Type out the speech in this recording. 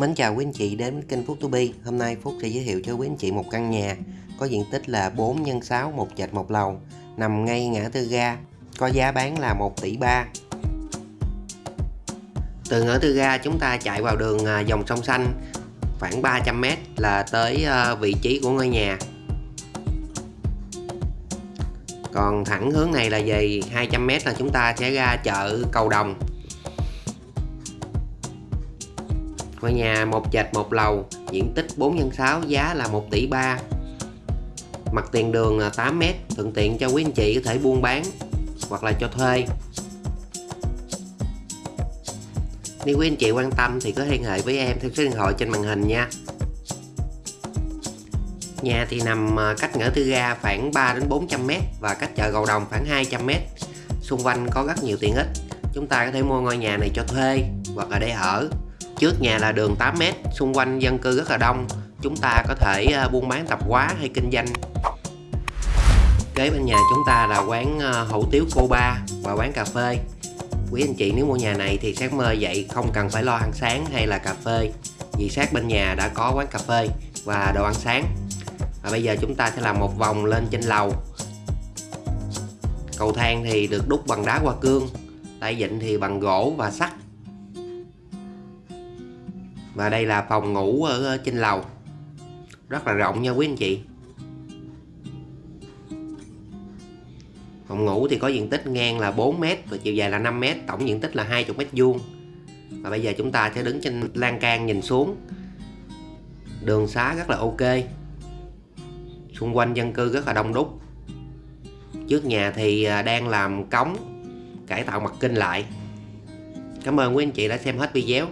Mến chào quý anh chị đến với kênh Phúc To Be. Hôm nay Phúc sẽ giới thiệu cho quý anh chị một căn nhà có diện tích là 4 x 6 một trệt một lầu, nằm ngay ngã tư ga, có giá bán là 1 tỷ 3. Từ ngã tư ga chúng ta chạy vào đường à, dòng sông xanh khoảng 300m là tới à, vị trí của ngôi nhà. Còn thẳng hướng này là về 200m là chúng ta sẽ ra chợ Cầu Đồng Ngôi nhà một trệt một lầu, diện tích 4 x 6 giá là 1 tỷ 3. Mặt tiền đường là 8 m, thuận tiện cho quý anh chị có thể buôn bán hoặc là cho thuê. Nếu quý anh chị quan tâm thì có liên hệ với em theo số điện thoại trên màn hình nha. Nhà thì nằm à, cách ngã tư ga khoảng 3 đến 400 m và cách chợ Cầu Đồng khoảng 200 m. Xung quanh có rất nhiều tiện ích. Chúng ta có thể mua ngôi nhà này cho thuê hoặc là để ở Trước nhà là đường 8m, xung quanh dân cư rất là đông. Chúng ta có thể ờ, buôn bán tạp hóa hay kinh doanh. Kế bên nhà chúng ta là quán ờ, hủ tiếu cô ba và quán cà phê. Quý anh chị nếu mua nhà này thì sáng mơ dậy không cần phải lo ăn sáng hay là cà phê Vì sát bên nhà đã có quán cà phê và đồ ăn sáng. Và bây giờ chúng ta sẽ làm một vòng lên trên lầu. Cầu thang thì được đúc bằng đá hoa cương Tay vịn thì bằng gỗ và sắt và đây là phòng ngủ ở ờ, trên lầu. Rất là rộng nha quý anh chị. Phòng ngủ thì có diện tích ngang là 4m và chiều dài là 5m tổng diện tích là 20m vuông. Và bây giờ chúng ta sẽ đứng trên lan can nhìn xuống. Đường xá rất là ok. Xung quanh dân cư rất là đông đúc. Trước nhà thì ờ, đang làm cống, cải tạo mặt kinh lại. Cảm ơn quý anh chị đã xem hết video.